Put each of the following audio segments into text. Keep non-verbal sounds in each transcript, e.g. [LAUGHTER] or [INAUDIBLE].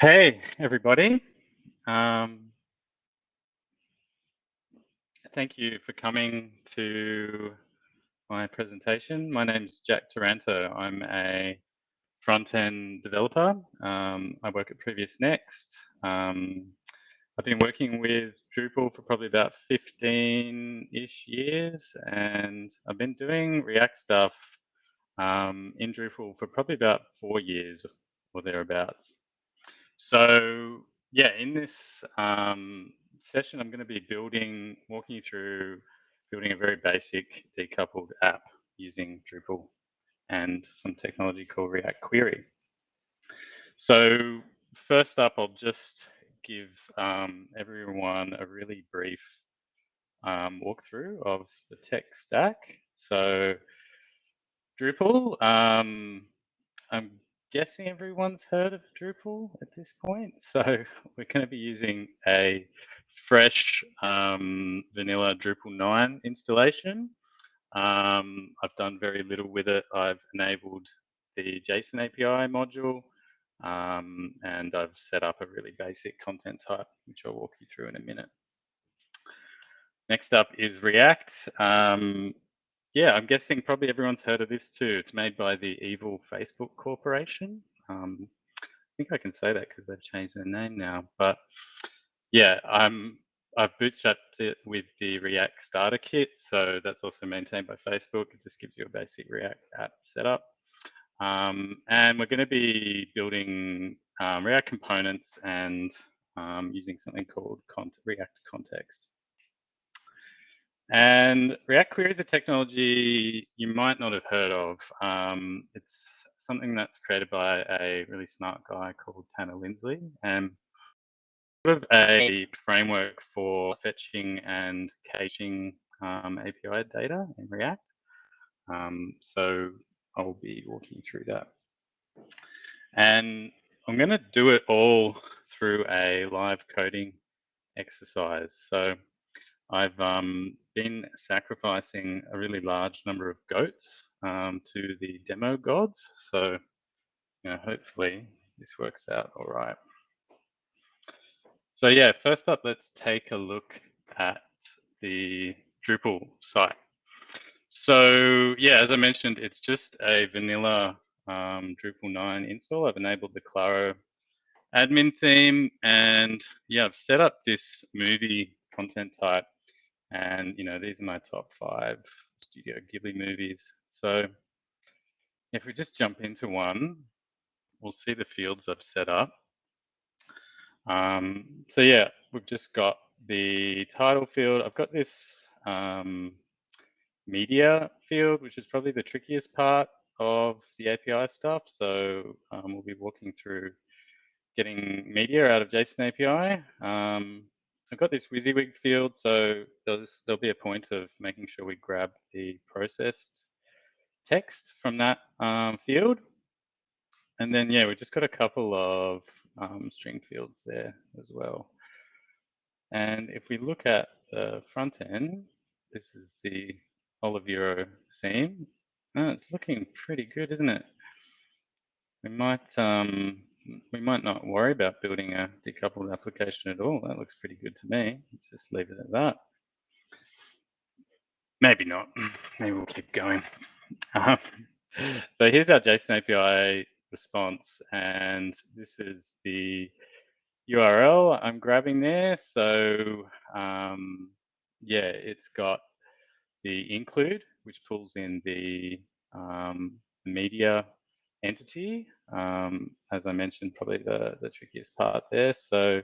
Hey, everybody. Um, thank you for coming to my presentation. My name is Jack Taranto. I'm a front-end developer. Um, I work at Previous Next. Um, I've been working with Drupal for probably about 15-ish years, and I've been doing React stuff um, in Drupal for probably about four years or thereabouts. So yeah, in this um, session, I'm going to be building, walking you through building a very basic decoupled app using Drupal and some technology called React Query. So first up, I'll just give um, everyone a really brief um, walkthrough of the tech stack. So Drupal, um, I'm guessing everyone's heard of Drupal at this point. [LAUGHS] So we're going to be using a fresh um, vanilla Drupal 9 installation. Um, I've done very little with it. I've enabled the JSON API module um, and I've set up a really basic content type, which I'll walk you through in a minute. Next up is React. Yeah, I'm guessing probably everyone's heard of this too. It's made by the evil Facebook Corporation. Um, I think I can say that because they've changed their name now. But yeah, I'm I've bootstrapped it with the React Starter Kit, so that's also maintained by Facebook. It just gives you a basic React app setup. Um, and we're going to be building um, React components and um, using something called React Context. And React Query is a technology you might not have heard of. Um, it's something that's created by a really smart guy called Tanner Linsley and sort of a framework for fetching and caching um, API data in React. Um, so I'll be walking through that. And I'm going to do it all through a live coding exercise. So I've um, been sacrificing a really large number of goats um, to the demo gods. So, you know, hopefully this works out all right. So yeah, first up, let's take a look at the Drupal site. So yeah, as I mentioned, it's just a vanilla um, Drupal 9 install. I've enabled the Claro admin theme and yeah, I've set up this movie content type and you know, these are my top five Studio Ghibli movies. So if we just jump into one, we'll see the fields I've set up. Um, so yeah, we've just got the title field. I've got this um, media field, which is probably the trickiest part of the API stuff. So um, we'll be walking through getting media out of JSON API. Um, I've got this WYSIWYG field, so there's, there'll be a point of making sure we grab the processed text from that um, field. And then, yeah, we've just got a couple of um, string fields there as well. And if we look at the front end, this is the Olivero theme. Oh, it's looking pretty good, isn't it? We might um, we might not worry about building a decoupled application at all. That looks pretty good to me. Let's just leave it at that. Maybe not. [LAUGHS] Maybe we'll keep going. Um, so here's our JSON API response, and this is the URL I'm grabbing there. So um, yeah, it's got the include, which pulls in the um, media entity. Um, as I mentioned, probably the, the trickiest part there. So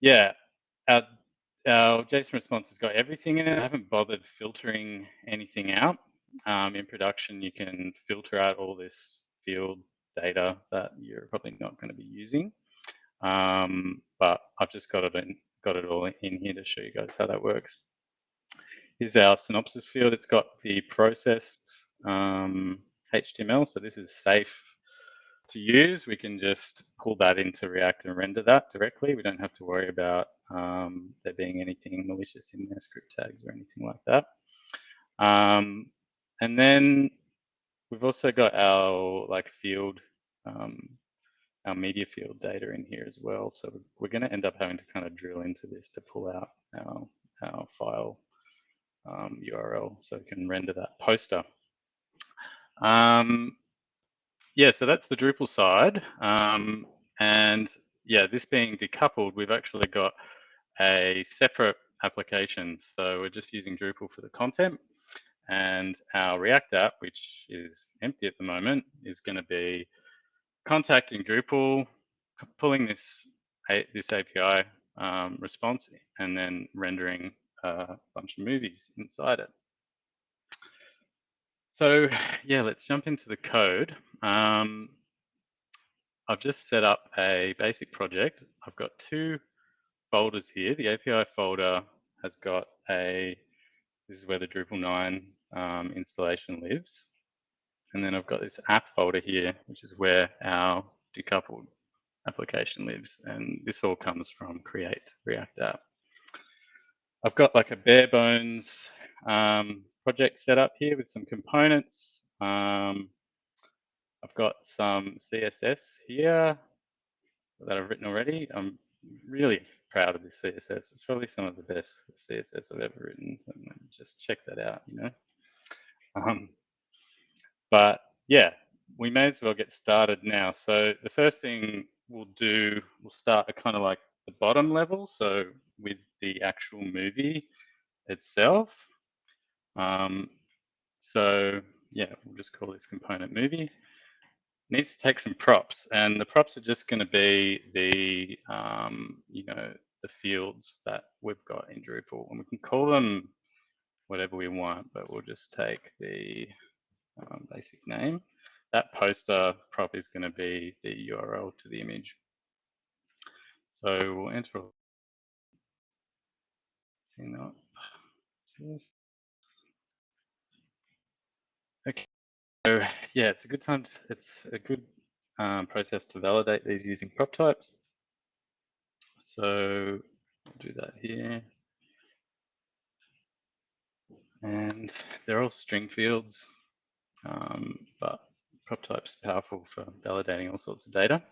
yeah, our, our JSON response has got everything in it. I haven't bothered filtering anything out. Um, in production, you can filter out all this field data that you're probably not going to be using. Um, but I've just got it in, got it all in here to show you guys how that works. Here's our synopsis field. It's got the processed um, HTML. So this is safe to use. We can just pull that into React and render that directly. We don't have to worry about um, there being anything malicious in their script tags or anything like that. Um, and then we've also got our like field um, our media field data in here as well. So we're going to end up having to kind of drill into this to pull out our, our file um, URL so we can render that poster. Um, yeah, so that's the Drupal side. Um, and yeah, this being decoupled, we've actually got a separate application. So we're just using Drupal for the content and our React app, which is empty at the moment, is going to be contacting Drupal, pulling this this API um, response, and then rendering a bunch of movies inside it. So [LAUGHS] yeah, let's jump into the code. Um, I've just set up a basic project. I've got two folders here. The API folder has got a, this is where the Drupal 9 um, installation lives. And then I've got this app folder here, which is where our decoupled application lives. And this all comes from create React app. I've got like a bare bones um, project set up here with some components. Um, I've got some CSS here that I've written already. I'm really proud of this CSS. It's probably some of the best CSS I've ever written. So just check that out, you know. Um, but yeah, we may as well get started now. So the first thing we'll do, we'll start at kind of like the bottom level. So with the actual movie itself. Um, so yeah, we'll just call this component movie. needs to take some props and the props are just going to be the, um, you know, the fields that we've got in Drupal and we can call them whatever we want, but we'll just take the um, basic name. That poster prop is going to be the URL to the image. So we'll enter. See that. Okay. So yeah, it's a good time. To, it's a good um, process to validate these using prop types. So I'll do that here. And they're all string fields, um, but prop type's are powerful for validating all sorts of data.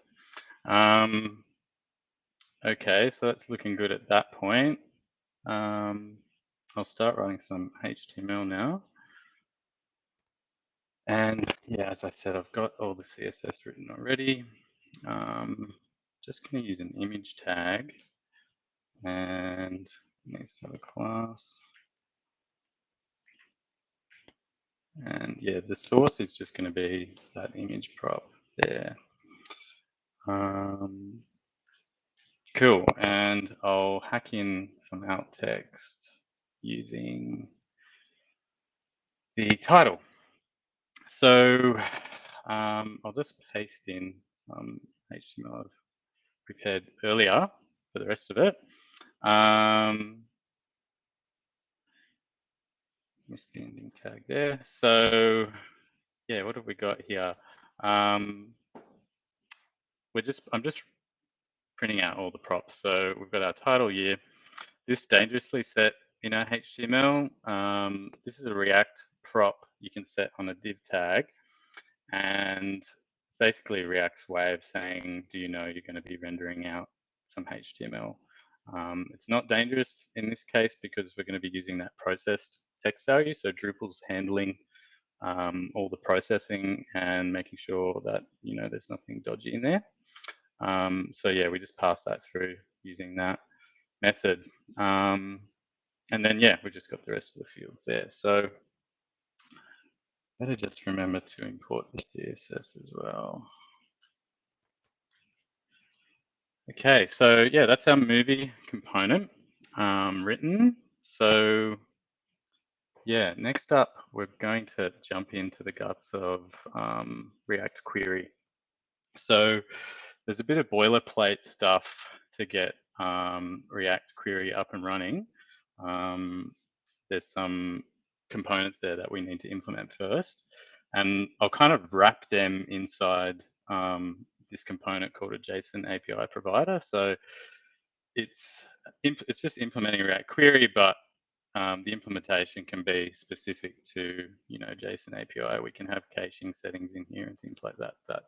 Um, okay, so that's looking good at that point. Um, I'll start writing some HTML now. And yeah, as I said, I've got all the CSS written already. Um, just going to use an image tag and needs to a class. And yeah, the source is just going to be that image prop there. Um, cool. And I'll hack in some alt text using the title. So [SIGHS] um, I'll just paste in some HTML I've prepared earlier for the rest of it. Um, missed the ending tag there. So yeah, what have we got here? Um, we're just, I'm just printing out all the props. So we've got our title here. This dangerously set in our HTML. Um, this is a React prop you can set on a div tag. And basically React's way of saying, do you know you're going to be rendering out some HTML? Um, it's not dangerous in this case because we're going to be using that processed text value. So Drupal's handling um, all the processing and making sure that, you know, there's nothing dodgy in there. Um, so yeah, we just pass that through using that method. Um, and then, yeah, we just got the rest of the fields there. So better just remember to import the CSS as well. Okay, so yeah, that's our movie component um, written. So yeah, next up, we're going to jump into the guts of um, React Query. So there's a bit of boilerplate stuff to get um, React Query up and running. Um, there's some components there that we need to implement first. And I'll kind of wrap them inside um, this component called a JSON API provider. So it's it's just implementing React Query, but um, the implementation can be specific to you know JSON API. We can have caching settings in here and things like that that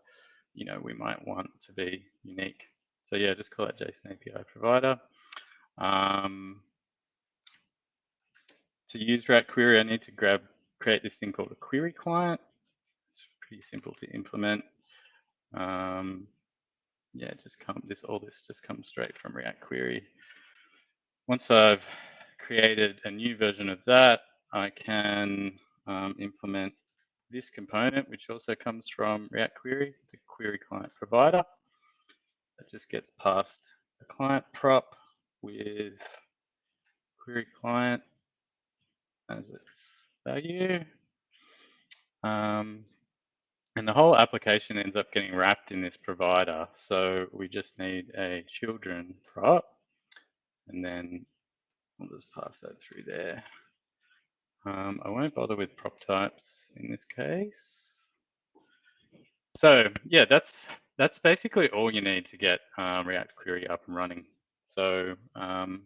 you know, we might want to be unique. So yeah, just call that JSON API provider. Um, to use React Query, I need to grab create this thing called a query client. It's pretty simple to implement. Um, yeah, just come this all this just comes straight from React Query. Once I've created a new version of that, I can um, implement this component, which also comes from React Query, the query client provider. That just gets passed a client prop with query client as its value. Um, and the whole application ends up getting wrapped in this provider. So we just need a children prop and then we'll just pass that through there. Um, I won't bother with prop types in this case. So yeah, that's that's basically all you need to get um, React Query up and running. So um,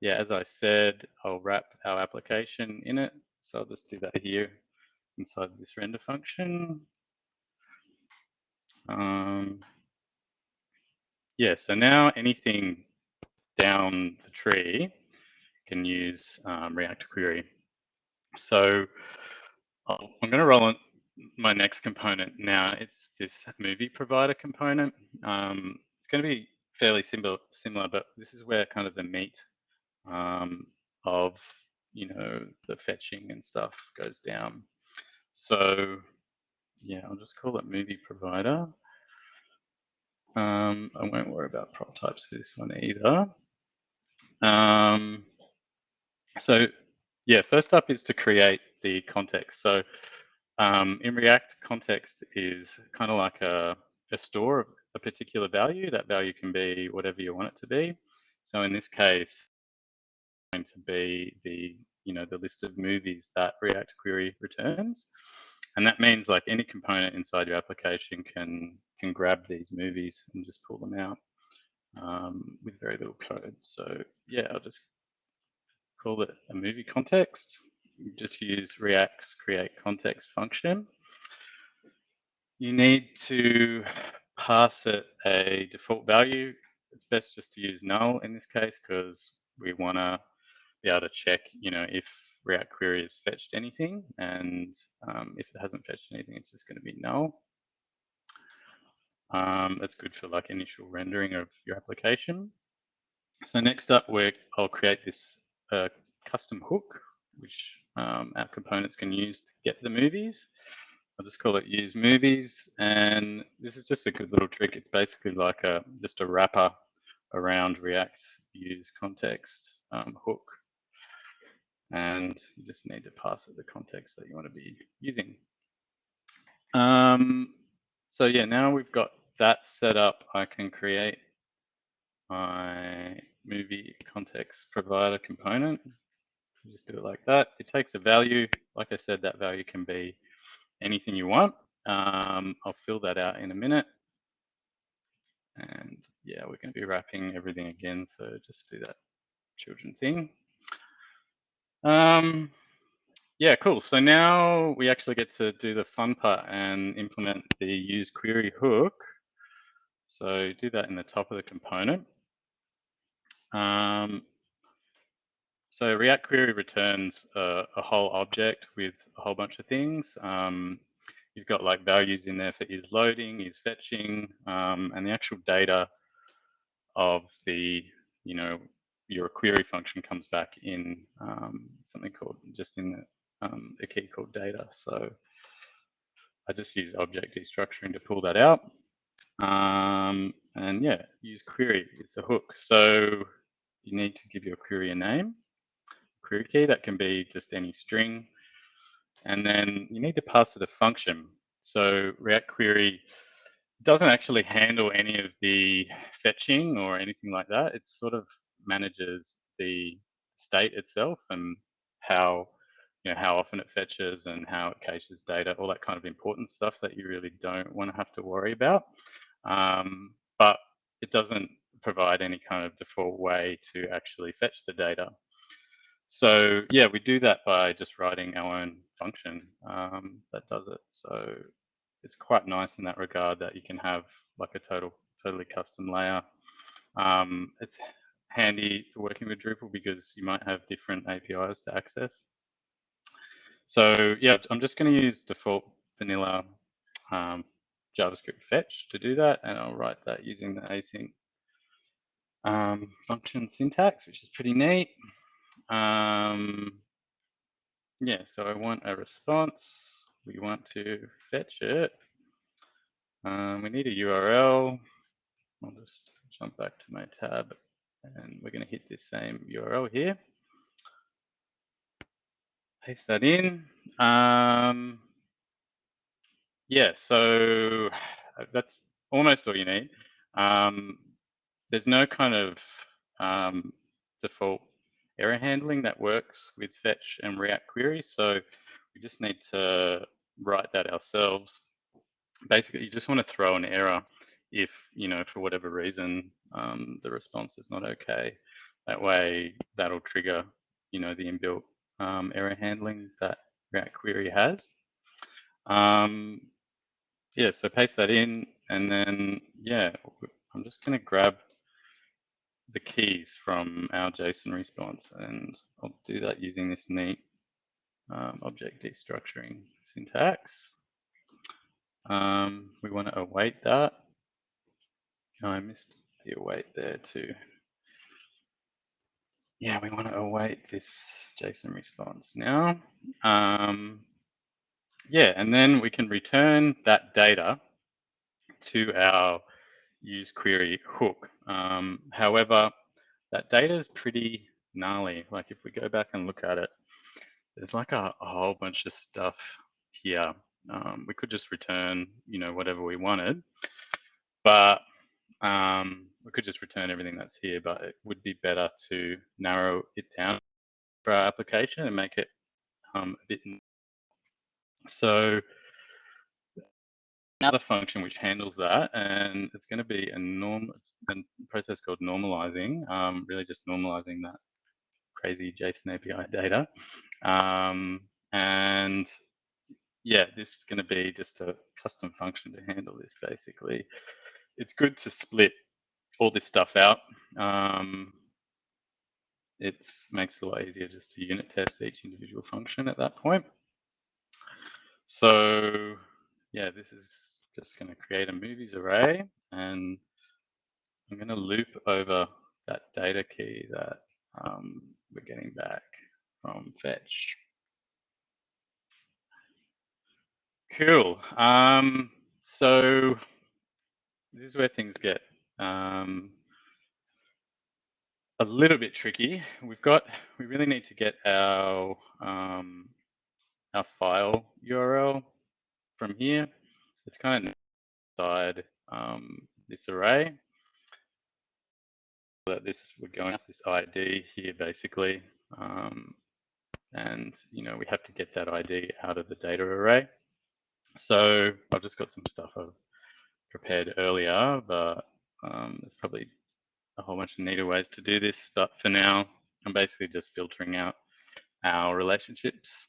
yeah, as I said, I'll wrap our application in it. So I'll just do that here inside this render function. Um, yeah, so now anything down the tree can use um, React Query. So I'm going to roll on my next component now. It's this movie provider component. Um, it's going to be fairly similar, similar, but this is where kind of the meat um, of you know the fetching and stuff goes down. So yeah, I'll just call it movie provider. Um, I won't worry about prop types for this one either. Um, so yeah, first up is to create the context. So um, in React, context is kind of like a, a store of a particular value. That value can be whatever you want it to be. So in this case, to be the you know the list of movies that React Query returns, and that means like any component inside your application can can grab these movies and just pull them out um, with very little code. So yeah, I'll just call it a movie context. Just use React's create context function. You need to pass it a default value. It's best just to use null in this case because we want to be able to check, you know, if React Query has fetched anything, and um, if it hasn't fetched anything, it's just going to be null. Um, that's good for like initial rendering of your application. So next up, we I'll create this uh, custom hook, which um, our components can use to get the movies. I'll just call it use movies. And this is just a good little trick. It's basically like a just a wrapper around React use context um, hook. And you just need to pass it the context that you want to be using. Um, so yeah, now we've got that set up, I can create my movie context provider component. Just do it like that. It takes a value. Like I said, that value can be anything you want. Um, I'll fill that out in a minute. And yeah, we're going to be wrapping everything again. So just do that children thing. Um, yeah, cool. So now we actually get to do the fun part and implement the use query hook. So do that in the top of the component. Um, so React Query returns a, a, whole object with a whole bunch of things. Um, you've got like values in there for is loading, is fetching, um, and the actual data of the, you know, your query function comes back in um, something called just in um, a key called data. So I just use object destructuring to pull that out. Um, and yeah, use query it's a hook. So you need to give your query a name, query key. That can be just any string. And then you need to pass it a function. So React Query doesn't actually handle any of the fetching or anything like that. It's sort of manages the state itself and how you know how often it fetches and how it caches data, all that kind of important stuff that you really don't want to have to worry about. Um, but it doesn't provide any kind of default way to actually fetch the data. So yeah, we do that by just writing our own function um, that does it. So it's quite nice in that regard that you can have like a total totally custom layer. Um, it's handy for working with Drupal because you might have different APIs to access. So yeah, I'm just going to use default vanilla um, JavaScript fetch to do that, and I'll write that using the async um, function syntax, which is pretty neat. Um, yeah, so I want a response. We want to fetch it. Um, we need a URL. I'll just jump back to my tab and we're going to hit this same URL here. Paste that in. Um, yeah, so [SIGHS] that's almost all you need. Um, there's no kind of um, default error handling that works with fetch and React queries. So we just need to write that ourselves. Basically, you just want to throw an error if, you know, for whatever reason, um, the response is not okay. That way, that'll trigger, you know, the inbuilt um, error handling that React query has. Um, yeah, so paste that in, and then, yeah, I'm just going to grab the keys from our JSON response, and I'll do that using this neat um, object destructuring syntax. Um, we want to await that. Oh, I missed the await there too. Yeah, we want to await this JSON response now. Um, yeah, and then we can return that data to our use query hook. Um, however, that data is pretty gnarly. Like if we go back and look at it, there's like a, a whole bunch of stuff here. Um, we could just return, you know, whatever we wanted, but um, we could just return everything that's here, but it would be better to narrow it down for our application and make it um, a bit. So another function which handles that, and it's going to be a norm a process called normalizing, um, really just normalizing that crazy JSON API data. Um, and yeah, this is going to be just a custom function to handle this basically. It's good to split all this stuff out. Um, it makes it a lot easier just to unit test each individual function at that point. So yeah, this is just going to create a movies array and I'm going to loop over that data key that um, we're getting back from fetch. Cool. Um, so this is where things get um, a little bit tricky. We've got, we really need to get our, um, our file URL from here. It's kind of inside um, this array. That this we're going off this ID here basically, um, and you know we have to get that ID out of the data array. So I've just got some stuff I've prepared earlier, but um, there's probably a whole bunch of neater ways to do this. But for now, I'm basically just filtering out our relationships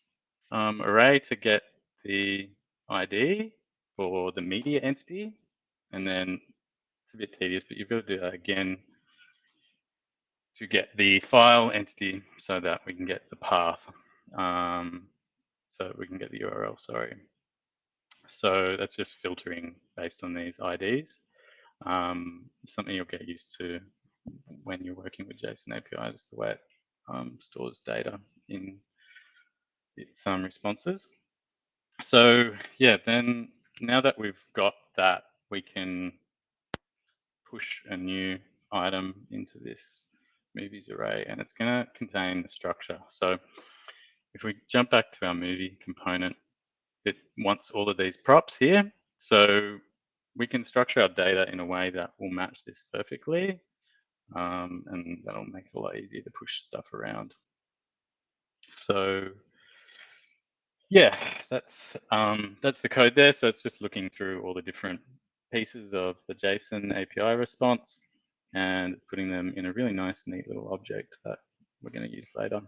um, array to get the ID for the media entity. And then it's a bit tedious, but you've got to do that again to get the file entity so that we can get the path. Um, so we can get the URL, sorry. So that's just filtering based on these IDs. Um, something you'll get used to when you're working with JSON API, just the way it um, stores data in its um, responses. So yeah, then now that we've got that, we can push a new item into this movies array and it's going to contain the structure. So if we jump back to our movie component, it wants all of these props here. So we can structure our data in a way that will match this perfectly. Um, and that'll make it a lot easier to push stuff around. So yeah, that's um, that's the code there. So it's just looking through all the different pieces of the JSON API response and putting them in a really nice, neat little object that we're going to use later.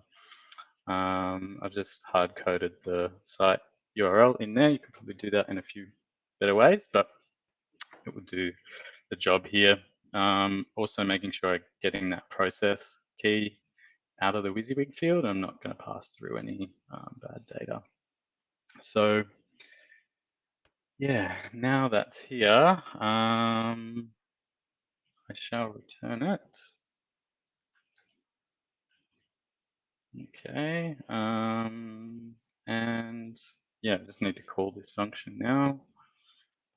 Um, I've just hard coded the site URL in there. You could probably do that in a few better ways, but it will do the job here. Um, also making sure I'm getting that process key out of the WYSIWYG field. I'm not going to pass through any um, bad data. So yeah, now that's here, um, I shall return it. Okay, um, and yeah, I just need to call this function now,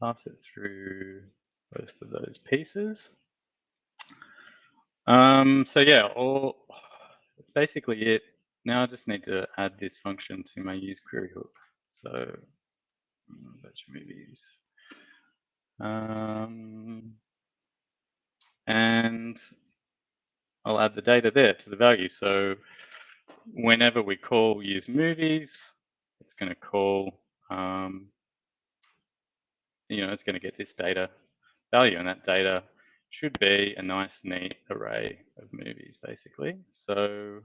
pass it through both of those pieces. Um, so yeah, all basically it. Now I just need to add this function to my use query hook. So virtual movies. Um, and I'll add the data there to the value. So whenever we call use movies, it's going to call, um, you know, it's going to get this data value, and that data should be a nice, neat array of movies, basically. So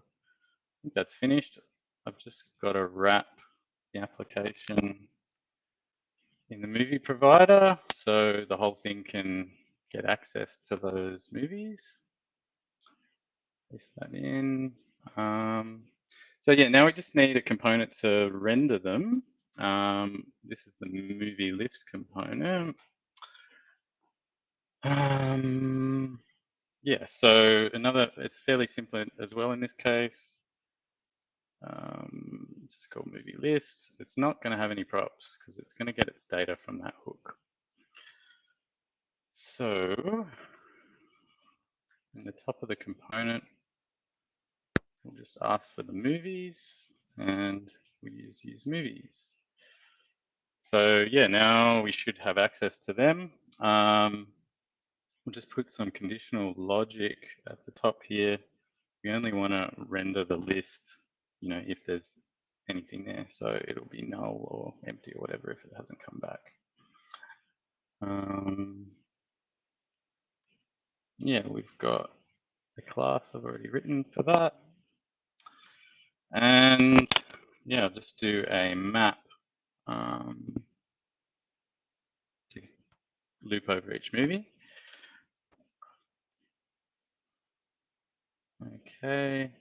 that's finished. I've just got to wrap the application in the movie provider so the whole thing can get access to those movies. Paste that in. Um, so yeah, now we just need a component to render them. Um, this is the movie list component. Um, yeah, so another, it's fairly simple as well in this case. Um, it's just called movie list. It's not going to have any props because it's going to get its data from that hook. So in the top of the component, we'll just ask for the movies and we use use movies. So yeah, now we should have access to them. Um, we'll just put some conditional logic at the top here. We only want to render the list, you know, if there's anything there. So it'll be null or empty or whatever if it hasn't come back. Um, yeah, we've got a class I've already written for that. And yeah, I'll just do a map um, loop over each movie. Okay,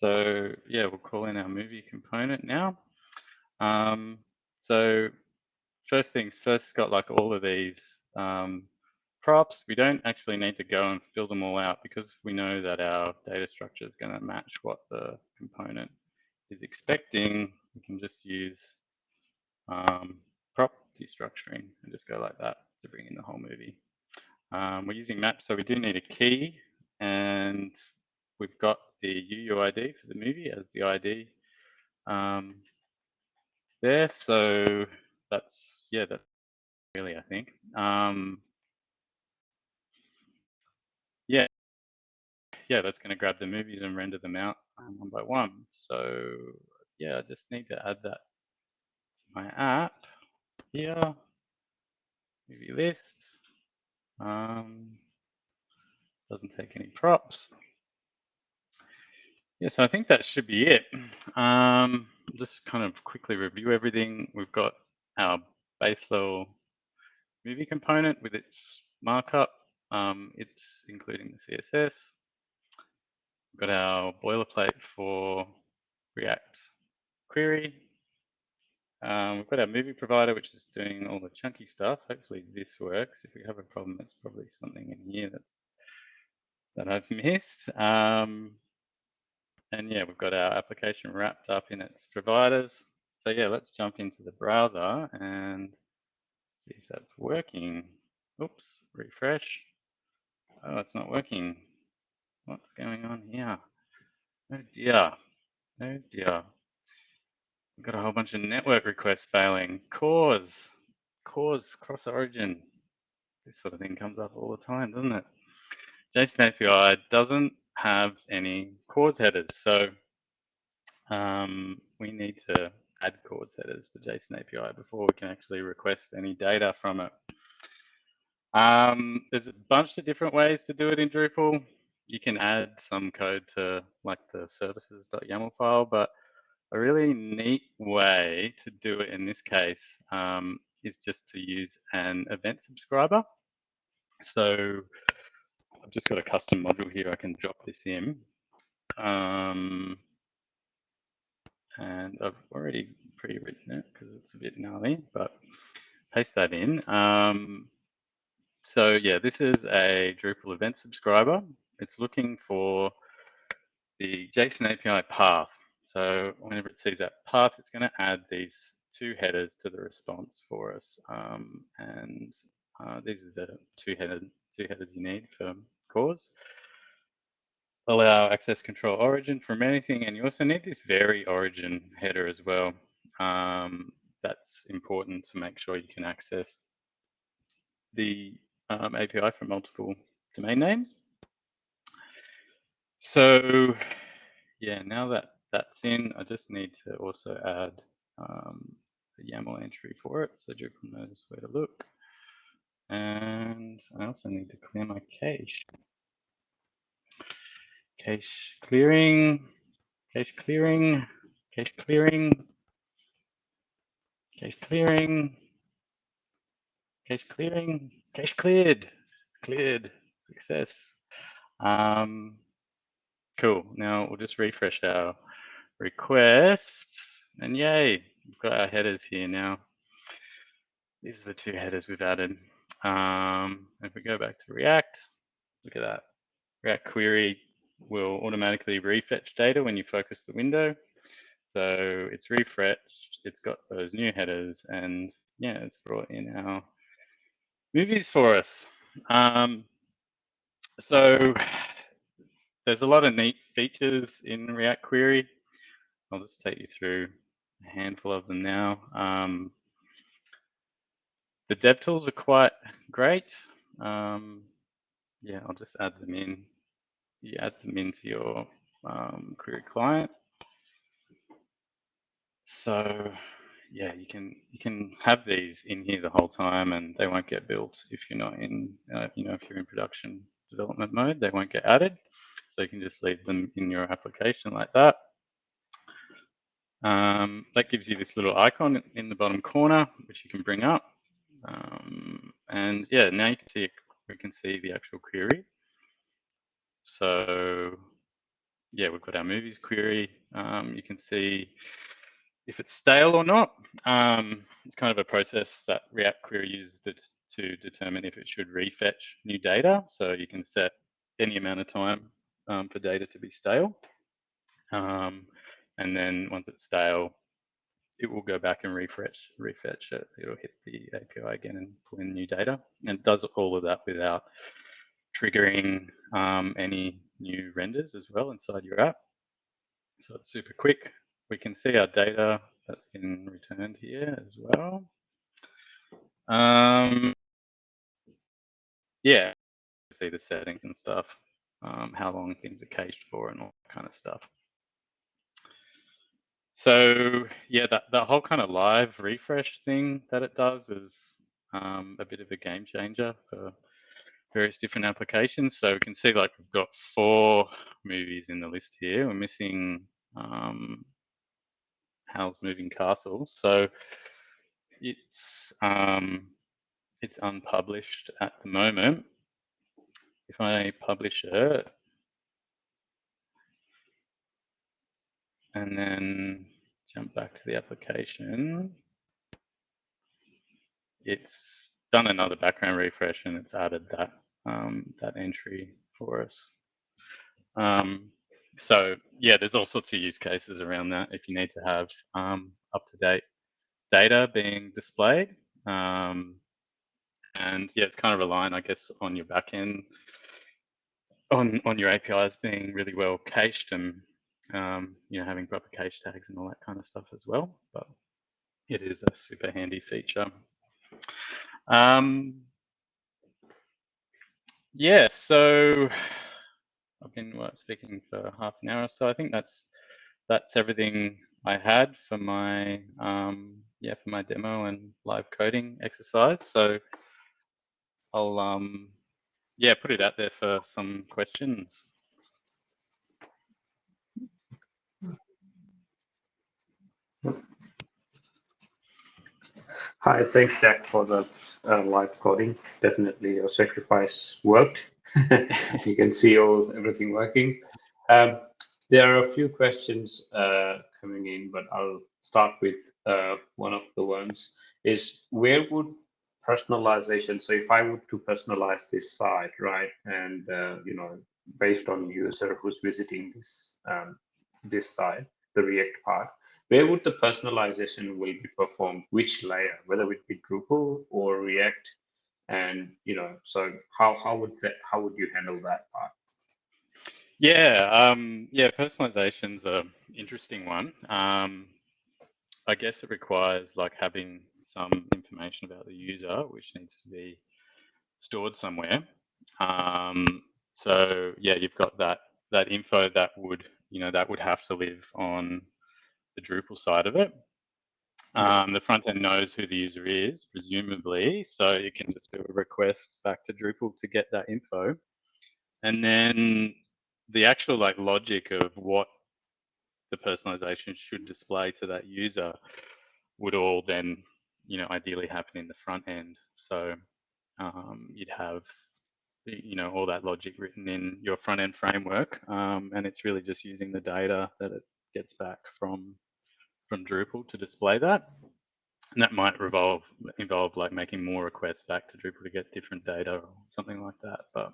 so yeah, we'll call in our movie component now. Um, so first things first, got like all of these um, props, we don't actually need to go and fill them all out because we know that our data structure is going to match what the component is expecting. We can just use um, prop destructuring and just go like that to bring in the whole movie. Um, we're using maps, so we do need a key and we've got the UUID for the movie as the ID um, there. So that's, yeah, that's really, I think. Um, yeah, yeah, that's going to grab the movies and render them out um, one by one. So yeah, I just need to add that my app here, movie list. Um, doesn't take any props. Yes, I think that should be it. Um, just kind of quickly review everything. We've got our base level movie component with its markup um, it's including the CSS. We've got our boilerplate for React query. Um, we've got our movie provider, which is doing all the chunky stuff. Hopefully this works. If we have a problem, it's probably something in here that, that I've [LAUGHS] missed. Um, and yeah, we've got our application wrapped up in its providers. So yeah, let's jump into the browser and see if that's working. Oops, refresh. Oh, it's not working. What's going on here? Oh dear. Oh dear. Got a whole bunch of network requests failing. CORS, CORS, cross origin. This sort of thing comes up all the time, doesn't it? JSON API doesn't have any CORS headers. So um, we need to add CORS headers to JSON API before we can actually request any data from it. Um, there's a bunch of different ways to do it in Drupal. You can add some code to like the services.yaml file, but a really neat way to do it in this case um, is just to use an event subscriber. So I've just got a custom module here. I can drop this in. Um, and I've already pre-written it because it's a bit gnarly, but paste that in. Um, so yeah, this is a Drupal event subscriber. It's looking for the JSON API path. So whenever it sees that path, it's going to add these two headers to the response for us. Um, and uh, these are the two, headed, two headers you need for CORS. Allow access control origin from anything. And you also need this vary origin header as well. Um, that's important to make sure you can access the um, API from multiple domain names. So yeah, now that that's in, I just need to also add um, a YAML entry for it so Drupal knows where to look. And I also need to clear my cache. Cache clearing, cache clearing, cache clearing, cache clearing, cache clearing, cache cleared, cleared, success. Um, cool. Now we'll just refresh our request and yay, we've got our headers here now. These are the two headers we've added. Um, if we go back to React, look at that. React query will automatically refetch data when you focus the window. So it's refreshed, it's got those new headers and yeah, it's brought in our movies for us. Um, so there's a lot of neat features in React Query. I'll just take you through a handful of them now. Um, the dev tools are quite great. Um, yeah, I'll just add them in. You add them into your um, query client. So yeah, you can you can have these in here the whole time, and they won't get built if you're not in uh, you know if you're in production development mode. They won't get added, so you can just leave them in your application like that. Um, that gives you this little icon in the bottom corner, which you can bring up. Um, and yeah, now you can see we can see the actual query. So yeah, we've got our movies query. Um, you can see if it's stale or not. Um, it's kind of a process that React Query uses to, to determine if it should refetch new data. So you can set any amount of time um, for data to be stale. Um, and then once it's stale, it will go back and refresh, refetch it. It'll hit the API again and pull in new data. And it does all of that without triggering um, any new renders as well inside your app. So it's super quick. We can see our data that's been returned here as well. Um, yeah, see the settings and stuff, um, how long things are cached for and all that kind of stuff. So yeah, that, that whole kind of live refresh thing that it does is um, a bit of a game changer for various different applications. So we can see like we've got four movies in the list here. We're missing um, Howl's Moving Castle. So it's um, it's unpublished at the moment. If I publish it, and then jump back to the application, it's done another background refresh and it's added that um, that entry for us. Um, so yeah, there's all sorts of use cases around that if you need to have um, up-to-date data being displayed. Um, and yeah, it's kind of relying, I guess, on your backend, on on your APIs being really well cached and um, you know, having proper cache tags and all that kind of stuff as well. But it is a super handy feature. Um, yeah, so I've been speaking for half an hour so. I think that's that's everything I had for my um, yeah for my demo and live coding exercise. So I'll um, yeah put it out there for some questions. Hi, thanks, Jack, for the uh, live coding. Definitely your sacrifice worked. [LAUGHS] you can see all everything working. Um, there are a few questions uh, coming in, but I'll start with uh, one of the ones is where would personalization, so if I were to personalize this site, right, and, uh, you know, based on user who's visiting this, um, this site, the React part, where would the personalization will be performed? Which layer, whether it be Drupal or React, and you know, so how how would that how would you handle that part? Yeah, um, yeah, personalization's a interesting one. Um, I guess it requires like having some information about the user, which needs to be stored somewhere. Um, so yeah, you've got that that info that would you know that would have to live on the Drupal side of it. Um, the front end knows who the user is, presumably, so you can just do a request back to Drupal to get that info. And then the actual like logic of what the personalization should display to that user would all then, you know, ideally happen in the front end. So um, you'd have, you know, all that logic written in your front end framework, um, and it's really just using the data that it gets back from from Drupal to display that. And that might revolve involve like making more requests back to Drupal to get different data or something like that. But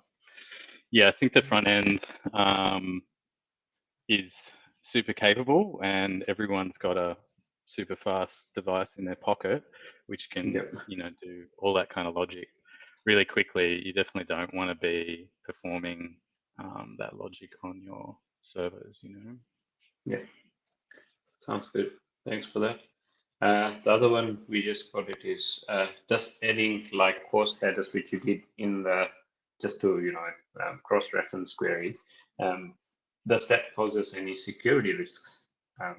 yeah, I think the front end um, is super capable and everyone's got a super fast device in their pocket, which can, yep. you know, do all that kind of logic really quickly. You definitely don't want to be performing um, that logic on your servers, you know? Yeah, sounds good. Thanks for that. Uh, the other one we just got it is uh, just adding like CORS status, which you did in the just to you know um, cross-reference query. Um, does that poses any security risks? Um,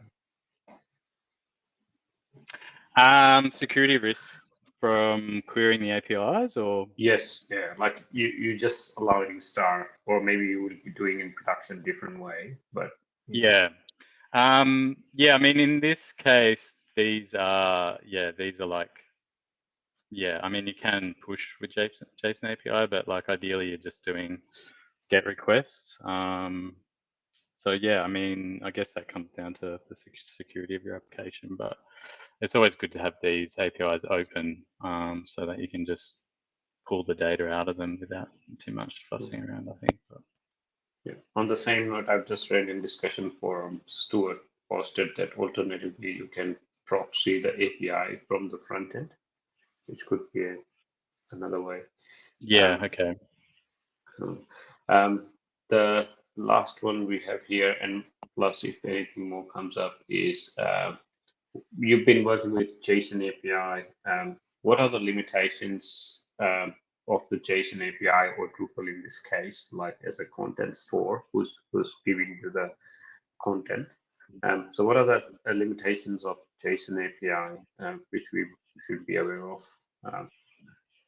um, security risks from querying the APIs or? Yes, yeah, like you, you just allowing star, or maybe you would be doing in production different way, but. Yeah, um, yeah, I mean, in this case, these are, yeah, these are like, yeah, I mean, you can push with JSON, JSON API, but like ideally you're just doing GET requests. Um, so yeah, I mean, I guess that comes down to the security of your application, but it's always good to have these APIs open um, so that you can just pull the data out of them without too much fussing around, I think. But. Yeah. On the same note, I've just read in discussion forum, Stuart posted that alternatively you can proxy the API from the front end, which could be a, another way. Yeah, um, okay. Um, the last one we have here, and plus if anything more comes up, is uh, you've been working with JSON API. Um, what are the limitations um, of the JSON API or Drupal in this case, like as a content store who's who's giving you the content. Um, so what are the limitations of JSON API um, which we should be aware of um,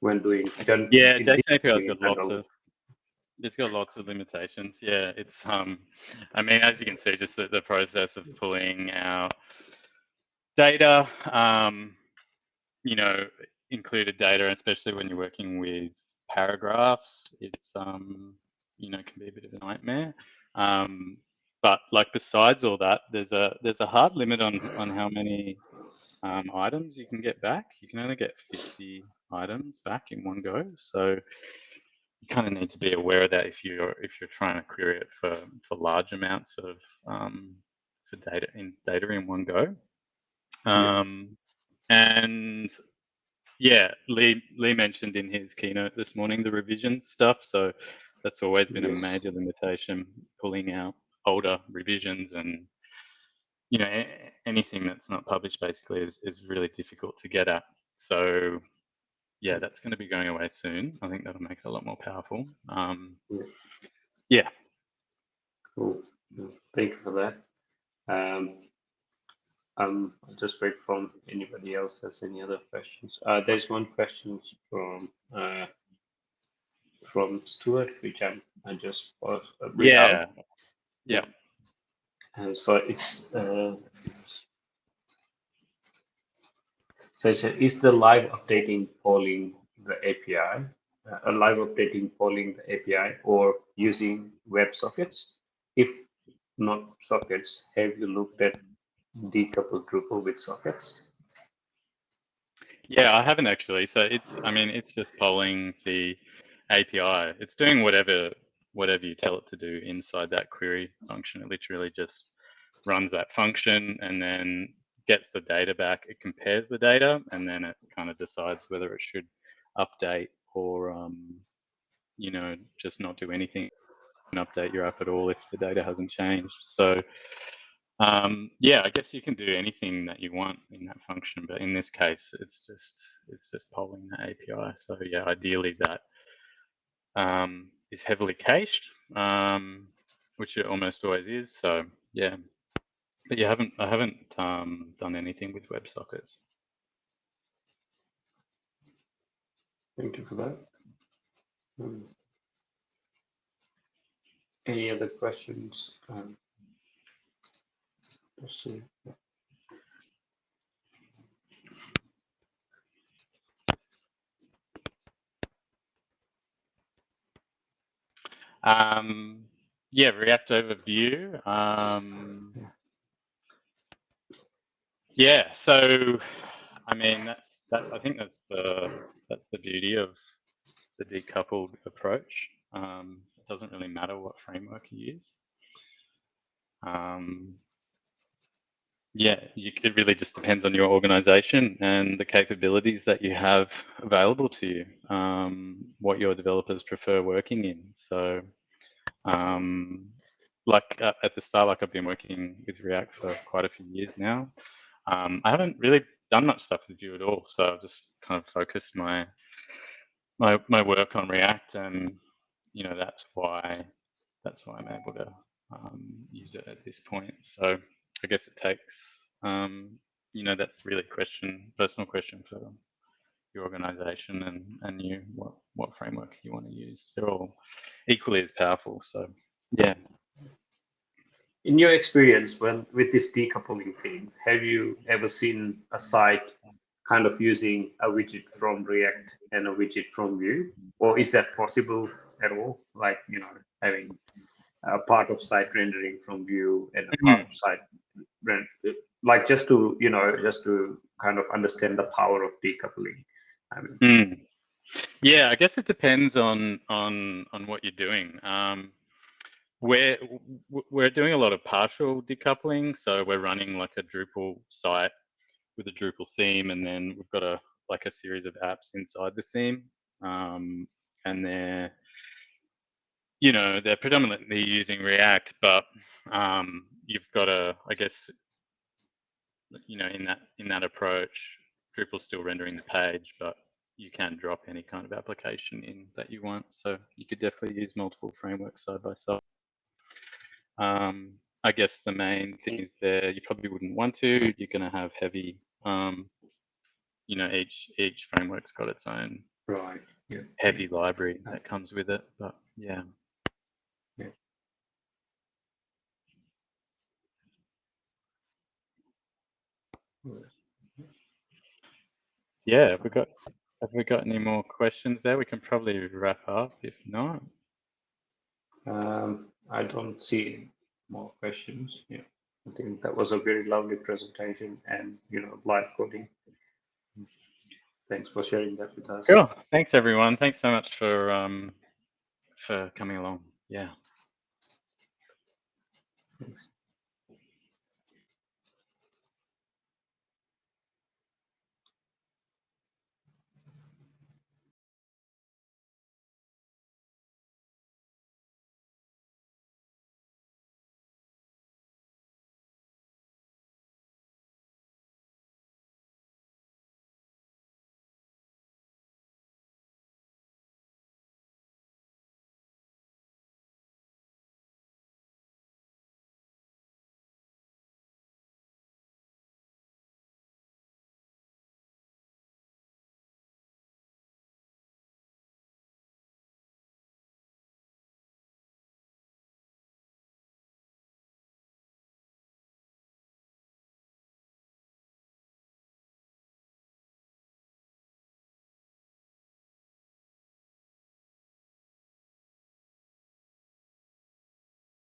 when doing? Yeah, JSON API has got lots of it's got lots of limitations. Yeah, it's um, I mean, as you can see, just the, the process of pulling our data, um, you know, included data, especially when you're working with paragraphs, it's um, you know can be a bit of a nightmare. Um, but like besides all that, there's a there's a hard limit on on how many um, items you can get back. You can only get 50 items back in one go. So you kind of need to be aware of that if you're if you're trying to query it for for large amounts of um, for data in data in one go. Um, yeah. And yeah, Lee Lee mentioned in his keynote this morning the revision stuff. So that's always been yes. a major limitation, pulling out older revisions and you know anything that's not published basically is, is really difficult to get at. So yeah, that's going to be going away soon. I think that'll make it a lot more powerful. Um, yeah. Cool. Thank you for that. Um, um, I'll just wait from anybody else has any other questions. Uh, there's one question from uh, from Stuart, which I'm I just uh, yeah out. yeah. And so it's uh, So it said, is the live updating polling the API, uh, a live updating polling the API or using web sockets? If not sockets, have you looked at decoupled Drupal with sockets? Yeah, I haven't actually. So it's, I mean, it's just polling the API. It's doing whatever whatever you tell it to do inside that query function. It literally just runs that function and then gets the data back. It compares the data and then it kind of decides whether it should update or, um, you know, just not do anything and update your app at all if the data hasn't changed. So um, yeah, I guess you can do anything that you want in that function, but in this case, it's just it's just polling the API. So yeah, ideally that um, is heavily cached, um, which it almost always is. So yeah, but you haven't I haven't um, done anything with WebSockets. Thank you for that. Hmm. Any other questions? Um, see. Um, yeah, React overview. Um, yeah, so I mean that's that. I think that's the that's the beauty of the decoupled approach. Um, it doesn't really matter what framework you use. Yeah, you, it really just depends on your organization and the capabilities that you have available to you, um, what your developers prefer working in. So, um, like uh, at the start, like I've been working with React for quite a few years now. Um, I haven't really done much stuff with Vue at all, so I've just kind of focused my my my work on React, and you know that's why that's why I'm able to um, use it at this point. So I guess it takes, um, you know, that's really a question, personal question for your organization and, and you, what, what framework you want to use. They're all equally as powerful. So yeah. In your experience when with this decoupling thing, have you ever seen a site kind of using a widget from React and a widget from Vue? Or is that possible at all? Like, you know, having a part of site rendering from Vue and a part of site like just to you know just to kind of understand the power of decoupling I mean, Mm. Yeah, I guess it depends on on on what you're doing. Um, we're we're doing a lot of partial decoupling, so we're running like a Drupal site with a Drupal theme, and then we've got a like a series of apps inside the theme, um, and they're you know they're predominantly using React, but um, you've got a I guess you know in that in that approach, Drupal's still rendering the page, but you can drop any kind of application in that you want. So you could definitely use multiple frameworks side by side. Um, I guess the main things there, you probably wouldn't want to. You're going to have heavy, um, you know, each each framework's got its own right yeah heavy library that comes with it. But yeah. Yeah, have we got have we got any more questions there? We can probably wrap up if not. um, i don't see more questions yeah i think that was a very lovely presentation and you know live coding thanks for sharing that with us Cool. Thanks everyone. Thanks so much for um for coming along. Yeah. Thanks.